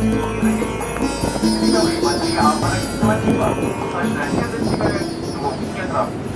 緑町アパレル島には、最大限の違いを見つけた。